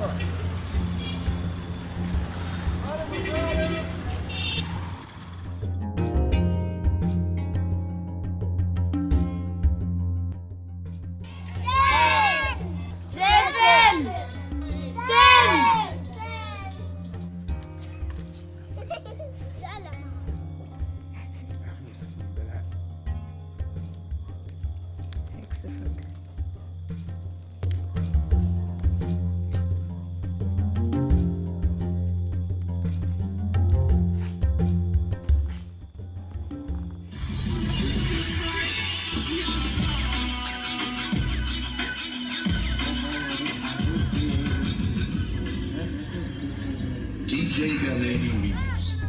Sure. DJ Galeno Williams.